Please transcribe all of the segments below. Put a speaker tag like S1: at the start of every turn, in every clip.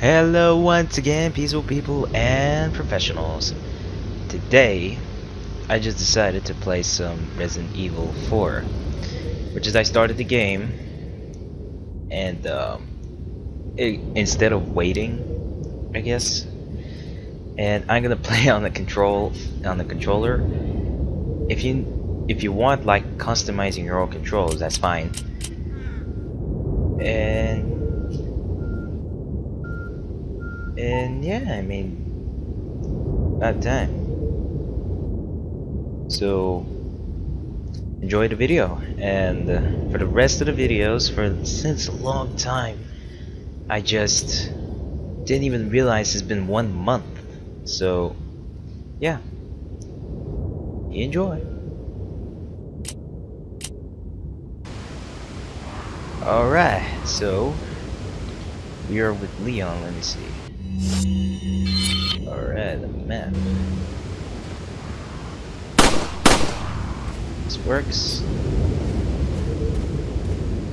S1: Hello once again, peaceful people and professionals. Today, I just decided to play some Resident Evil 4. Which is I started the game, and um, it, instead of waiting, I guess, and I'm gonna play on the control on the controller. If you if you want like customizing your own controls, that's fine. And and yeah, I mean, about time. So, enjoy the video, and uh, for the rest of the videos, for since a long time, I just didn't even realize it's been one month. So, yeah, enjoy. Alright, so we are with Leon, let me see. Alright, the map. This works.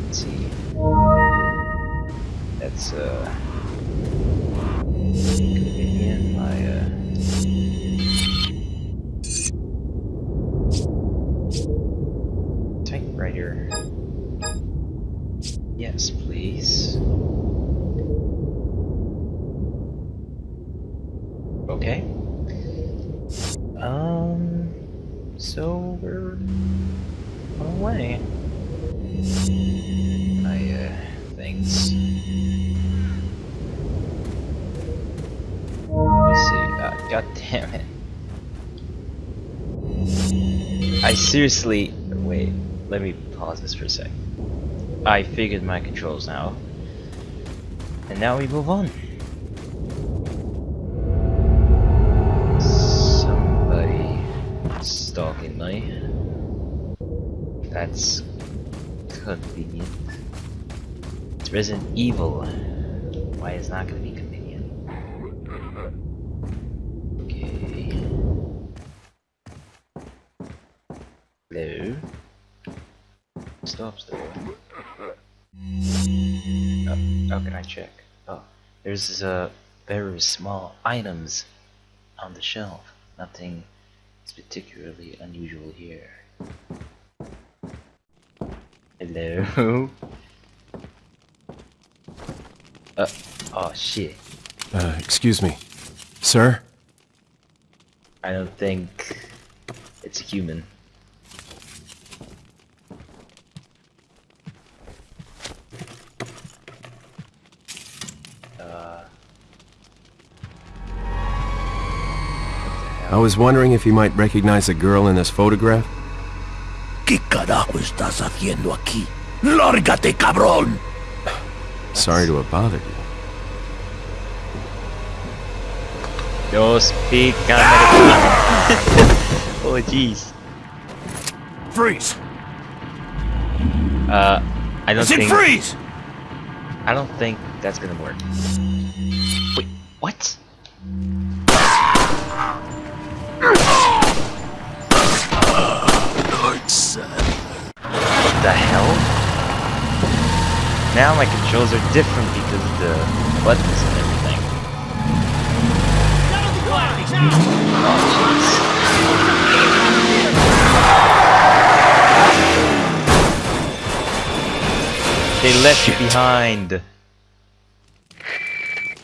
S1: Let's see. That's uh I seriously. Wait, let me pause this for a sec. I figured my controls now. And now we move on. Somebody stalking me. That's convenient. It's Resident Evil. Why is not gonna be how can I check? Oh, there's uh, very small items on the shelf. Nothing is particularly unusual here. Hello? Uh, oh shit.
S2: Uh, excuse me. Sir?
S1: I don't think it's a human.
S2: I was wondering if you might recognize a girl in this photograph?
S3: ¿Qué carajo estás haciendo aquí? ¡Lárgate, cabrón!
S2: Sorry to have bothered you.
S1: Yo speak Americano. oh jeez.
S3: Freeze!
S1: Uh, I
S3: I
S1: don't think
S3: freeze!
S1: I don't think that's gonna work. Wait, what? The hell? Now my controls are different because of the buttons and everything. Oh, jeez. They left you behind.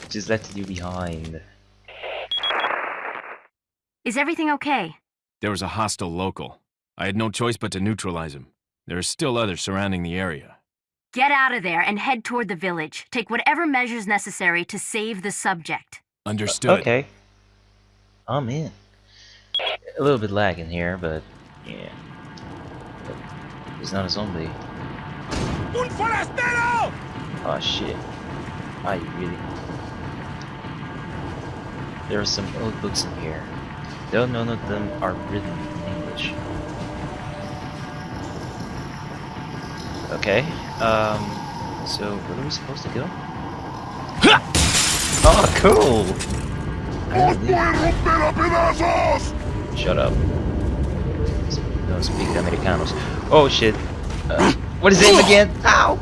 S1: Just left you behind.
S4: Is everything okay?
S2: There was a hostile local. I had no choice but to neutralize him. There are still others surrounding the area.
S4: Get out of there and head toward the village. Take whatever measures necessary to save the subject.
S2: Understood.
S1: Okay. I'm in. A little bit lagging here, but yeah. But it's not a zombie.
S3: ¡Un forastero!
S1: Oh shit. Are you really? There are some old books in here. Though none of them are written Okay. Um. So where are we supposed to go? oh, cool.
S3: ¡Os voy a romper a pedazos!
S1: Shut up. Don't speak Americanos. Oh shit. Uh, what is his name again? Ow!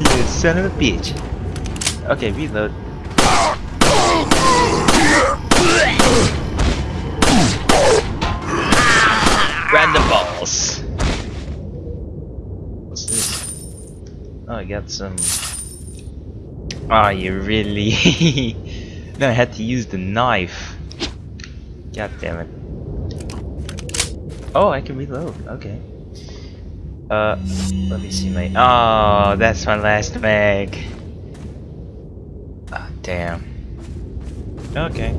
S1: You son of a bitch. Okay, reload. Got some. Oh, you really? no, I had to use the knife. God damn it. Oh, I can reload. Okay. Uh, let me see my. Oh, that's my last mag. Ah, damn. Okay.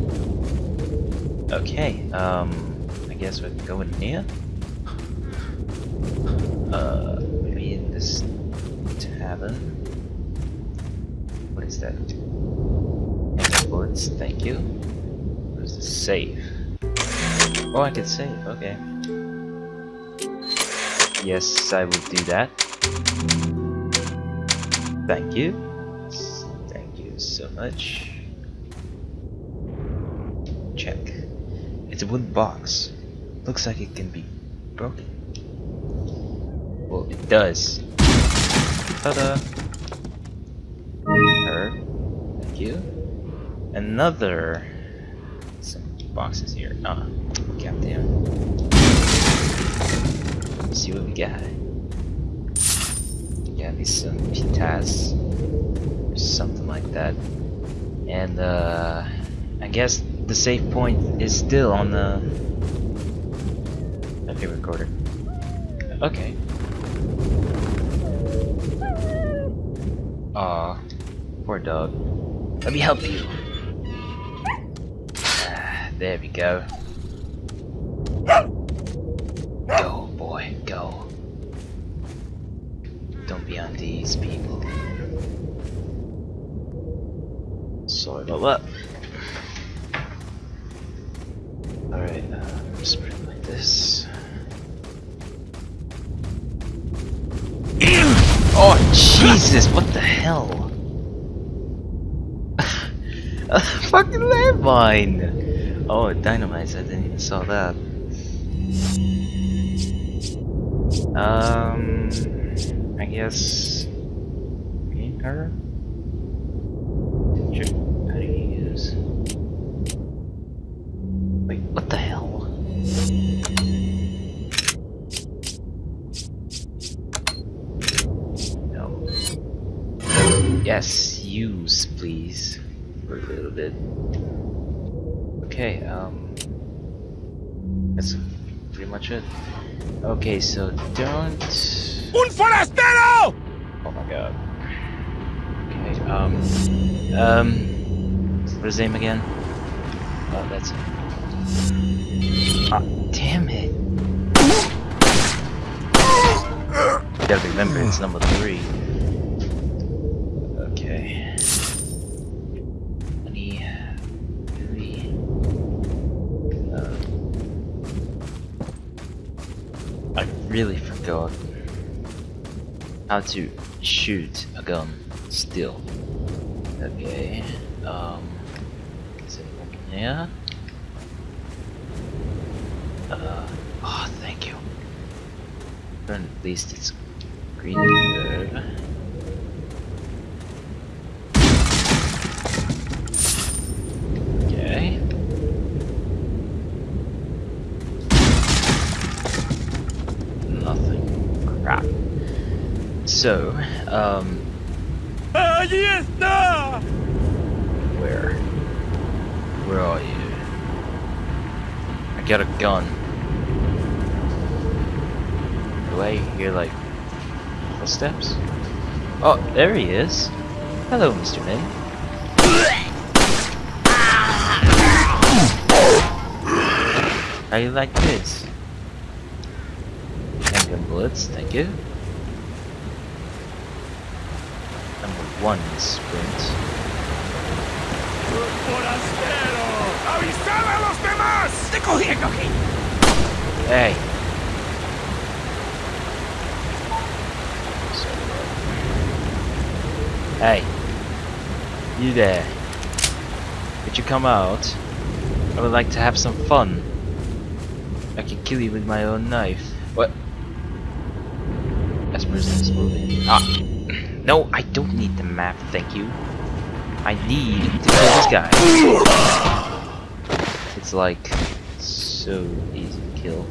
S1: Okay. Um, I guess we can go in here. Uh, what is that? Bullets, thank you. Where's the save? Oh, I can save, okay. Yes, I will do that. Thank you. Thank you so much. Check. It's a wooden box. Looks like it can be broken. Well, it does. Ta-da! Her. Thank you. Another. Some boxes here. Ah, goddamn. Let's see what we got. Got these some pitas or something like that. And uh, I guess the save point is still on the okay recorder. Okay. Aw, poor dog. Let me help you. There we go. Go, boy, go. Don't be on these people. Sorry about that. Alright, uh, like this. Oh, Jesus, what the hell? A fucking landmine! Oh, dynamite, I didn't even saw that. Um, I guess. Green her? Bit. Okay, um. That's pretty much it. Okay, so don't.
S3: ¡Un forastero!
S1: Oh my god. Okay, um. Um. What is his name again? Oh, that's it. Ah, damn it. You gotta remember, it's number three. Okay. Any. Three. Uh, I really forgot how to shoot a gun still. Okay. Um. Is it open here? Uh. Oh, thank you. Then at least it's green herb. Okay. Nothing. Crap. So, um, where? Where are you? I got a gun. Do I hear like footsteps? Oh, there he is. Hello, Mr. Min. How you like this? Handgun bullets, thank you. Number one sprint.
S3: ¡Avisad a los demás! ¡Te cogí, te!
S1: Hey. Hey. You there. Could you come out? I would like to have some fun. I can kill you with my own knife. What? As person is moving. Ah. No, I don't need the map, thank you. I need to kill this guy. It's like so easy to kill.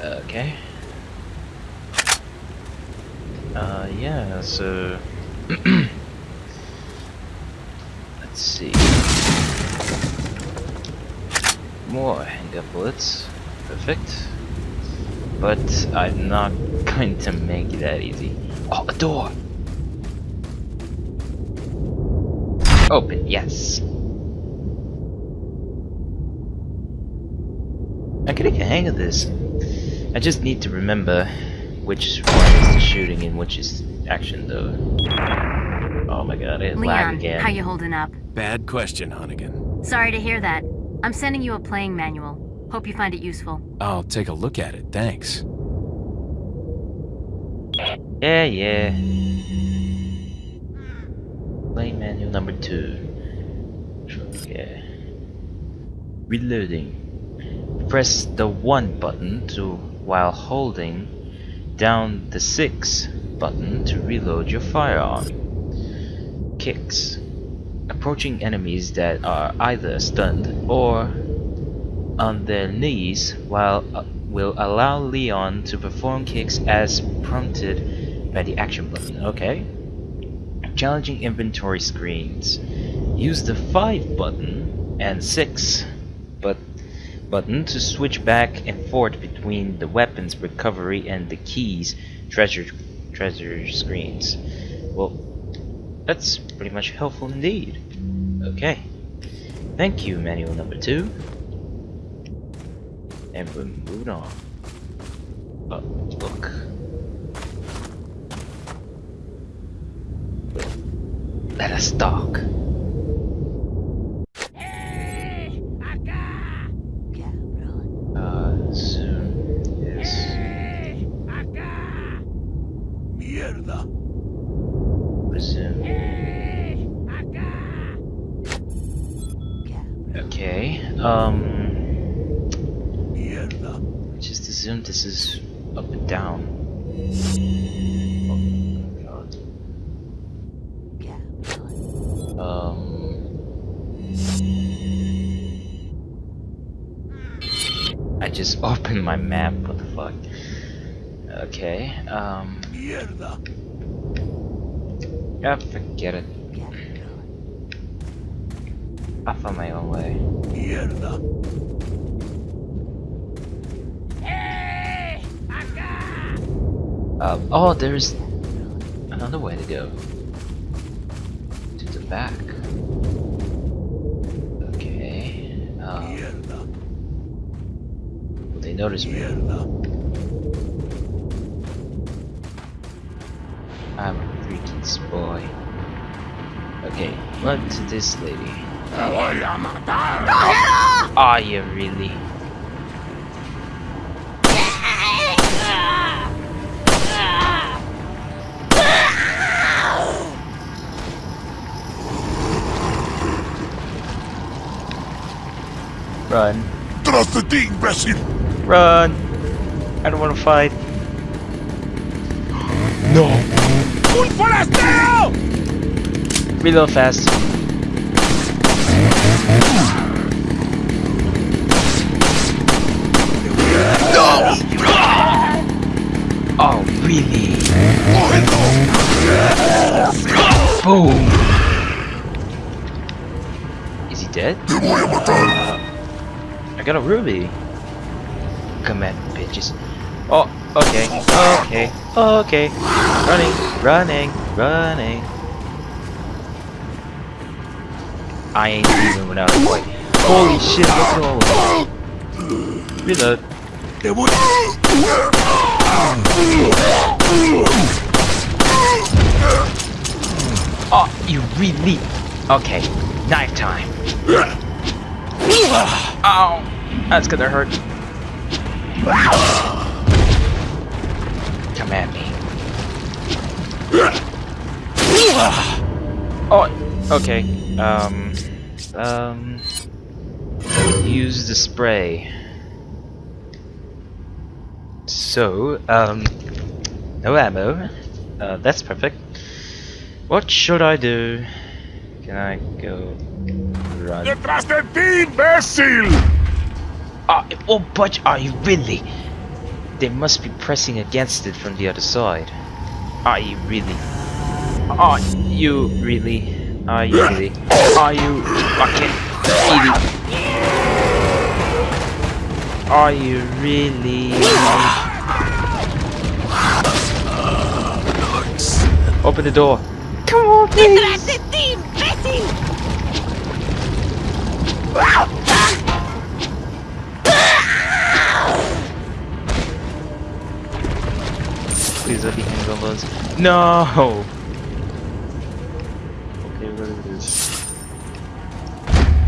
S1: Okay. Uh, yeah, so... Let's see. More handgun bullets. Perfect. But I'm not going to make it that easy. Oh, a door! Open, yes. I can get a hang of this. I just need to remember which one is the shooting and which is action though. Oh my god, it lag
S4: Leon,
S1: again.
S4: how you holding up?
S2: Bad question, Hunnigan.
S4: Sorry to hear that. I'm sending you a playing manual. Hope you find it useful.
S2: I'll take a look at it, thanks.
S1: Yeah, yeah. Play menu number two. Okay. Reloading. Press the 1 button to while holding down the 6 button to reload your firearm. Kicks. Approaching enemies that are either stunned or on their knees while uh, will allow Leon to perform kicks as prompted by the action button. Okay. Challenging inventory screens. Use the 5 button and 6 but button to switch back and forth between the weapons recovery and the keys treasure treasure screens. Well, that's pretty much helpful indeed. Okay. Thank you, manual number two. And we're moving on. Oh, look. Let us talk. Just opened my map. What the fuck? Okay. Um.
S3: Mierda.
S1: Yeah, forget it. I found my own way.
S3: Mierda.
S1: Um, oh, there's another way to go. To the back. Okay. Um,
S3: Mierda.
S1: will they notice me? I'm a freaking boy. Okay, run to this lady. Are you really? Run.
S3: Tras de ti, imbécil.
S1: Run! I don't want to fight. No!
S3: ¡Un forastero!
S1: Reload fast. No! Oh, really? Boom! Is he dead?
S3: Te voy a matar.
S1: Uh, I got a ruby. Come at me, bitches. Oh, okay, okay, okay. Running, running, running. I ain't even without a fight. Holy shit, at all of them. Reload.
S3: Te voy
S1: Oh, you really? Okay, knife time. Ow, that's gonna hurt. Come at me. Oh, okay. Um, um, use the spray. So, um, no ammo. Uh, that's perfect. What should I do? Can I go run?
S3: ¡Detrás de ti, imbécil!
S1: Ah, it won't budge. Are you really? They must be pressing against it from the other side. Are you really? Are you really? Are you really? Are you fucking idiot? Are you really? Open the door. Come on! Please No.
S5: Okay, what is this?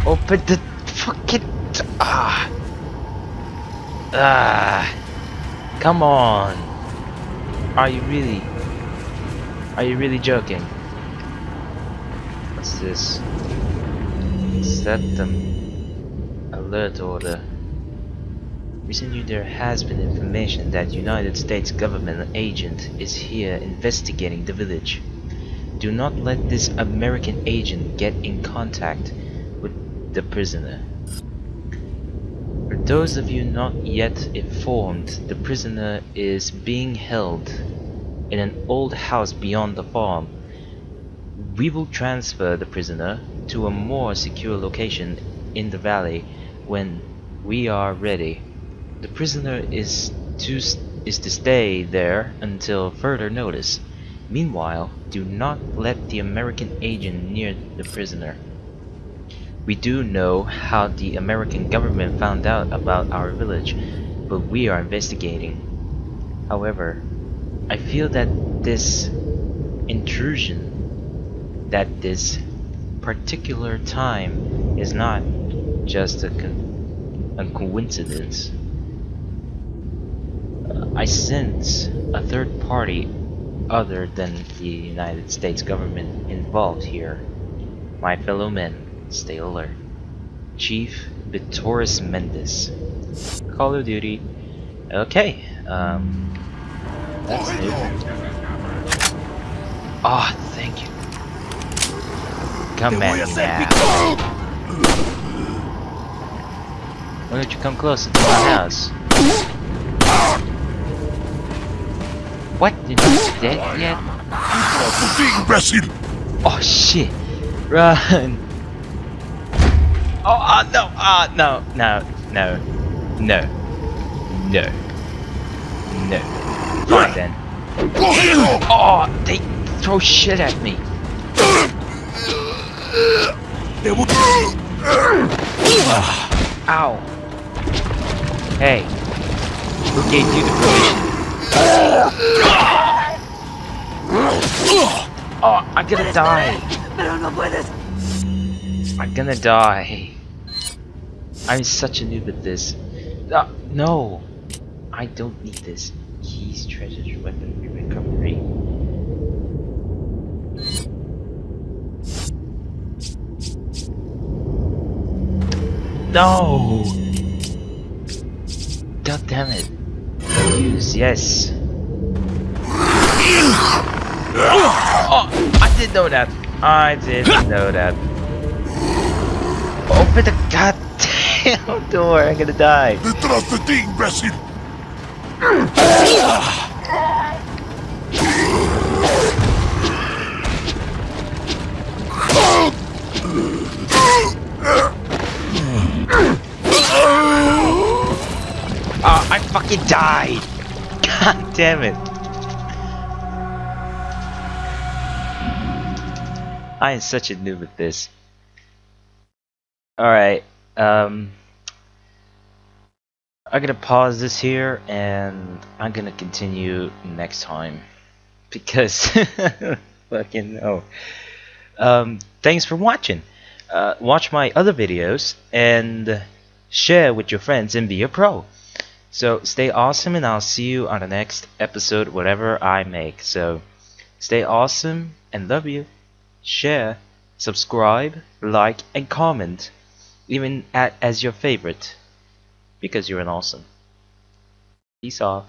S1: Open the fucking ah ah. Come on. Are you really? Are you really joking? What's this? Set them. Alert order. Recently there has been information that United States government agent is here investigating the village. Do not let this American agent get in contact with the prisoner. For those of you not yet informed, the prisoner is being held in an old house beyond the farm. We will transfer the prisoner to a more secure location in the valley when we are ready. The prisoner is to is to stay there until further notice. Meanwhile, do not let the American agent near the prisoner. We do know how the American government found out about our village, but we are investigating. However, I feel that this intrusion, that this particular time is not just a, con a coincidence. I sense a third party other than the United States government involved here. My fellow men, stay alert. Chief Bitores Mendez. Call of Duty. Okay, um, that's new. Ah, thank you. Come at me now. Why don't you come closer to my house? What? Did You're not dead yet? Oh shit! Run! Oh, ah, no! Ah, no! No! No! No! No! No! Fine then. Oh, they throw shit at me. Ah, ow! Hey, who gave you the permission? Oh, I'm gonna die. I'm gonna die. I'm such a noob at this. Uh, no, I don't need this. Keys, treasures, weaponry recovery. No! God damn it. Use, yes. Oh, I didn't know that. I didn't know that. Open the goddamn door. I'm gonna die.
S3: ¡Detrás de ti, imbécil!
S1: Oh, I fucking died. God damn it. I am such a noob at this. Alright, um... I'm gonna pause this here and I'm gonna continue next time. Because, fucking no. Um, thanks for watching. Uh, watch my other videos and share with your friends and be a pro. So stay awesome and I'll see you on the next episode whatever I make. So stay awesome and love you. Share, subscribe, like and comment. Even at, as your favorite. Because you're an awesome. Peace off.